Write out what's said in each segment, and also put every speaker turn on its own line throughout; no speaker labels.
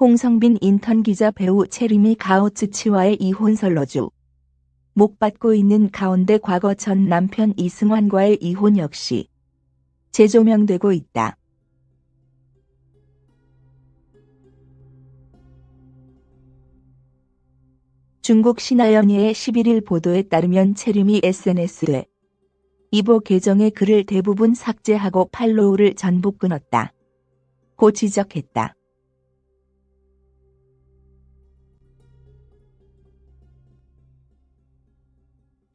홍성빈 인턴 기자 배우 체리미 가오츠치와의 이혼 설러주. 목 받고 있는 가운데 과거 전 남편 이승환과의 이혼 역시 재조명되고 있다. 중국 신하연예의 11일 보도에 따르면 체림이 SNS에 이보 계정의 글을 대부분 삭제하고 팔로우를 전부 끊었다. 고 지적했다.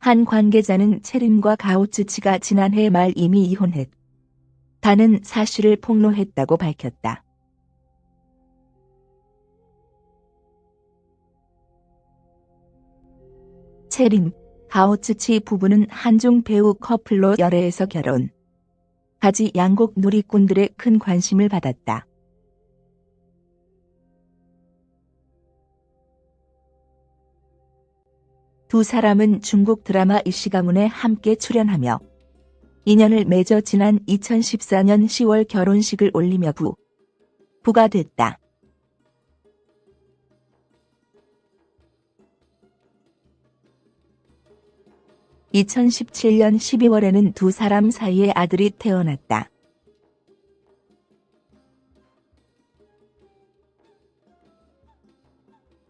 한 관계자는 체림과 가오츠치가 지난해 말 이미 이혼했. 다는 사실을 폭로했다고 밝혔다. 체림, 가오츠치 부부는 한중 배우 커플로 열애해서 결혼. 가지 양국 누리꾼들의 큰 관심을 받았다. 두 사람은 중국 드라마 이시가문에 함께 출연하며 인연을 맺어 지난 2014년 10월 결혼식을 올리며 부, 부가 됐다. 2017년 12월에는 두 사람 사이에 아들이 태어났다.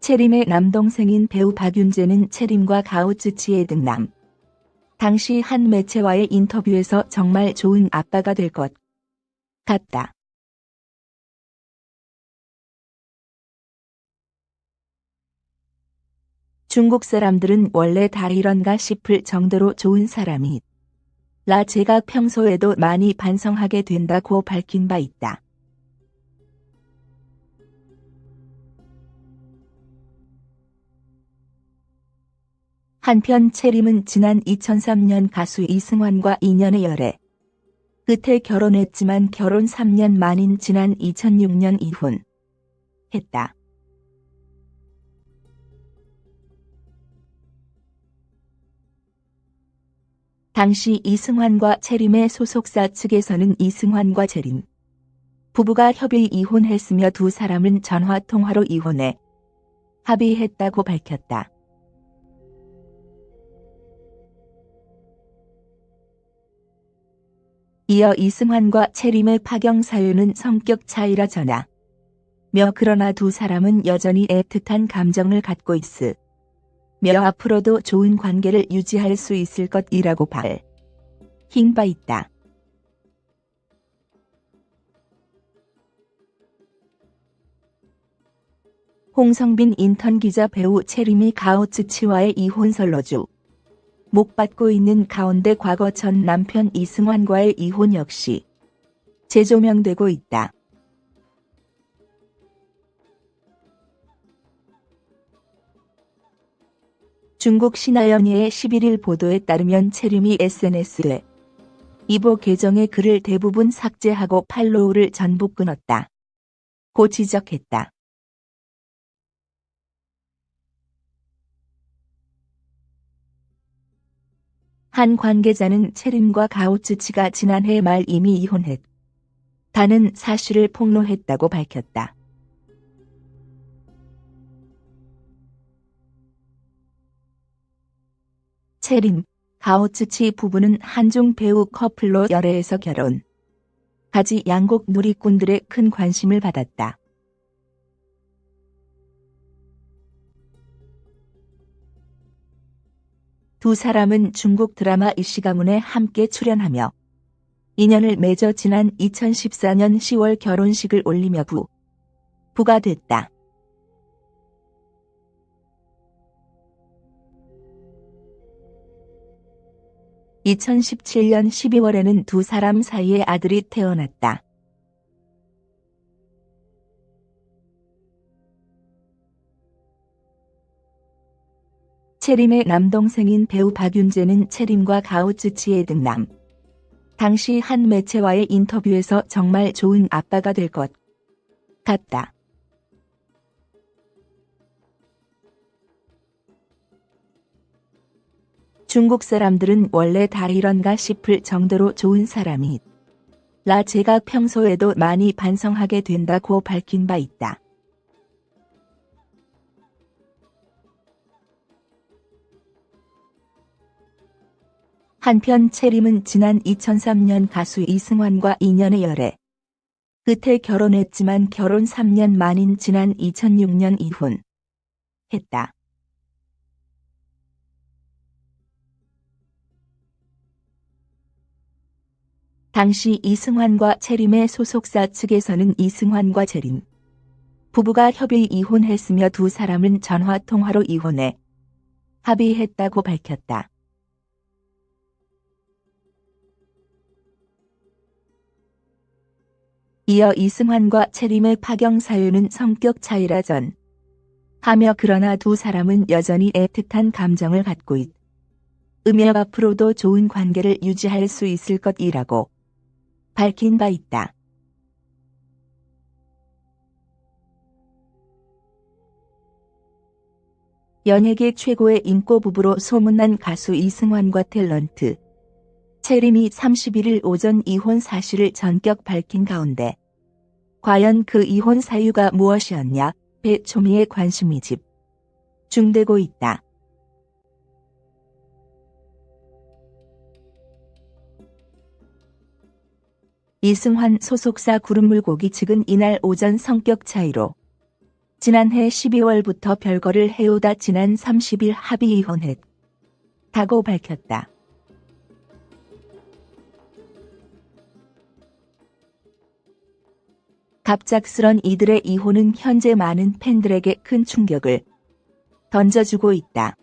체림의 남동생인 배우 박윤재는 체림과 가오츠치의 등남. 당시 한 매체와의 인터뷰에서 정말 좋은 아빠가 될 것 같다. 중국 사람들은 원래 다 이런가 싶을 정도로 좋은 사람이 라 제가 평소에도 많이 반성하게 된다고 밝힌 바 있다. 한편 채림은 지난 2003년 가수 이승환과 인연의 열애. 끝에 결혼했지만 결혼 3년 만인 지난 2006년 이혼. 했다. 당시 이승환과 채림의 소속사 측에서는 이승환과 채림 부부가 협의 이혼했으며 두 사람은 전화 통화로 이혼해 합의했다고 밝혔다. 이어 이승환과 채림의 파경 사유는 성격 차이라 전하. 며 그러나 두 사람은 여전히 애틋한 감정을 갖고 있으. 며 앞으로도 좋은 관계를 유지할 수 있을 것이라고 발. 흰바 있다. 홍성빈 인턴 기자 배우 체리미 가오츠치와의 이혼 설러주. 목 받고 있는 가운데 과거 전 남편 이승환과의 이혼 역시 재조명되고 있다. 중국 신하연예의 11일 보도에 따르면 체림이 SNS에 이보 계정의 글을 대부분 삭제하고 팔로우를 전부 끊었다. 고 지적했다. 한 관계자는 체림과 가오츠치가 지난해 말 이미 이혼했. 다는 사실을 폭로했다고 밝혔다. 체림, 가오츠치 부부는 한중 배우 커플로 열애해서 결혼. 가지 양국 누리꾼들의 큰 관심을 받았다. 두 사람은 중국 드라마 이시가문에 함께 출연하며 인연을 맺어 지난 2014년 10월 결혼식을 올리며 부, 부가 됐다. (2017년 12월에는) 두 사람 사이에 아들이 태어났다. 체림의 남동생인 배우 박윤재는 체림과 가오츠치의 등남. 당시 한 매체와의 인터뷰에서 정말 좋은 아빠가 될 것 같다. 중국 사람들은 원래 다 이런가 싶을 정도로 좋은 사람이 라 제가 평소에도 많이 반성하게 된다고 밝힌 바 있다. 한편 채림은 지난 2003년 가수 이승환과 인연의 열애. 끝에 결혼했지만 결혼 3년 만인 지난 2006년 이혼. 했다. 당시 이승환과 채림의 소속사 측에서는 이승환과 채림 부부가 협의 이혼했으며 두 사람은 전화 통화로 이혼해 합의했다고 밝혔다. 이어 이승환과 채림의 파경 사유는 성격 차이라 전 하며 그러나 두 사람은 여전히 애틋한 감정을 갖고 있. 음여 앞으로도 좋은 관계를 유지할 수 있을 것이라고 밝힌 바 있다. 연예계 최고의 인고 부부로 소문난 가수 이승환과 탤런트 채림이 31일 오전 이혼 사실을 전격 밝힌 가운데 과연 그 이혼 사유가 무엇이었냐 배초미의 관심이 집 중되고 있다. 이승환 소속사 구름물고기 측은 이날 오전 성격 차이로 지난해 12월부터 별거를 해오다 지난 30일 합의 이혼했다고 밝혔다. 갑작스런 이들의 이혼은 현재 많은 팬들에게 큰 충격을 던져주고 있다.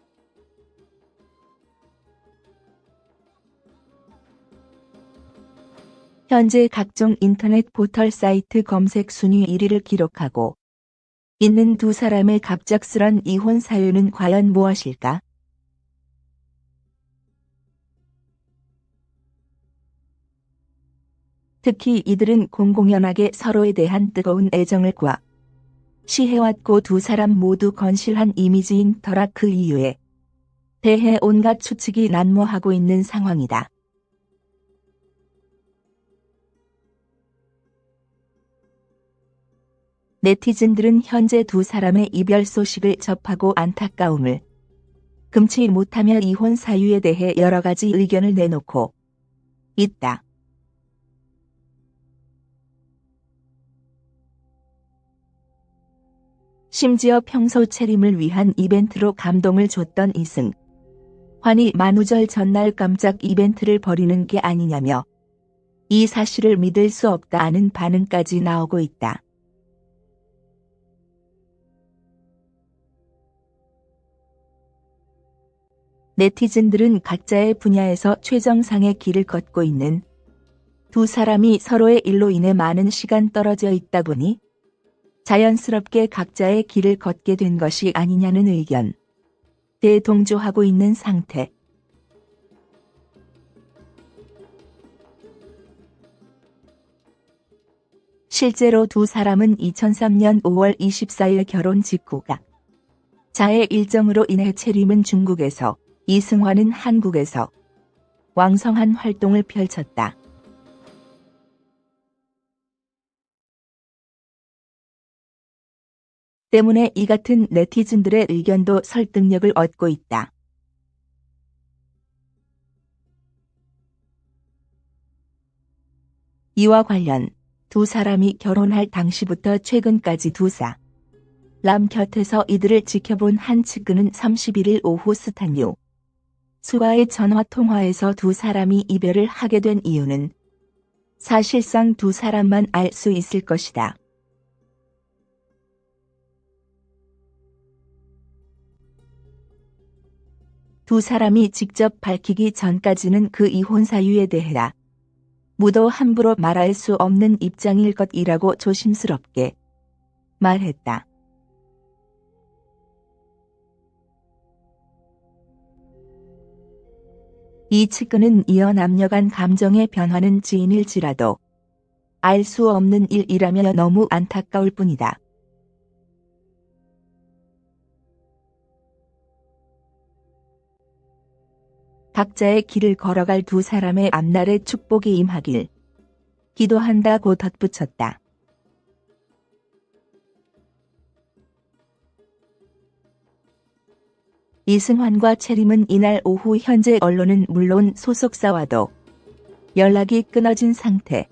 현재 각종 인터넷 포털 사이트 검색 순위 1위를 기록하고 있는 두 사람의 갑작스런 이혼 사유는 과연 무엇일까? 특히 이들은 공공연하게 서로에 대한 뜨거운 애정을 과 시해왔고 두 사람 모두 건실한 이미지인 터라 그 이유에 대해 온갖 추측이 난무하고 있는 상황이다. 네티즌들은 현재 두 사람의 이별 소식을 접하고 안타까움을 금치 못하며 이혼 사유에 대해 여러 가지 의견을 내놓고 있다. 심지어 평소 체림을 위한 이벤트로 감동을 줬던 이승. 환희 만우절 전날 깜짝 이벤트를 벌이는 게 아니냐며 이 사실을 믿을 수 없다는 반응까지 나오고 있다. 네티즌들은 각자의 분야에서 최정상의 길을 걷고 있는 두 사람이 서로의 일로 인해 많은 시간 떨어져 있다 보니 자연스럽게 각자의 길을 걷게 된 것이 아니냐는 의견. 대동조하고 있는 상태. 실제로 두 사람은 2003년 5월 24일 결혼 직후가 자의 일정으로 인해 채림은 중국에서 이승환은 한국에서 왕성한 활동을 펼쳤다. 때문에 이 같은 네티즌들의 의견도 설득력을 얻고 있다. 이와 관련 두 사람이 결혼할 당시부터 최근까지 두사 람 곁에서 이들을 지켜본 한 측근은 31일 오후 스탄유 수와의 전화 통화에서 두 사람이 이별을 하게 된 이유는 사실상 두 사람만 알 수 있을 것이다. 두 사람이 직접 밝히기 전까지는 그 이혼 사유에 대해라. 무도 함부로 말할 수 없는 입장일 것이라고 조심스럽게 말했다. 이 측근은 이어 남녀 간 감정의 변화는 지인일지라도 알 수 없는 일이라며 너무 안타까울 뿐이다. 각자의 길을 걸어갈 두 사람의 앞날에 축복이 임하길 기도한다고 덧붙였다. 이승환과 채림은 이날 오후 현재 언론은 물론 소속사와도 연락이 끊어진 상태.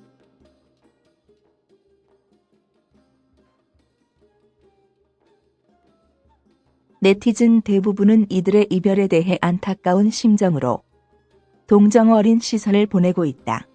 네티즌 대부분은 이들의 이별에 대해 안타까운 심정으로 동정 어린 시선을 보내고 있다.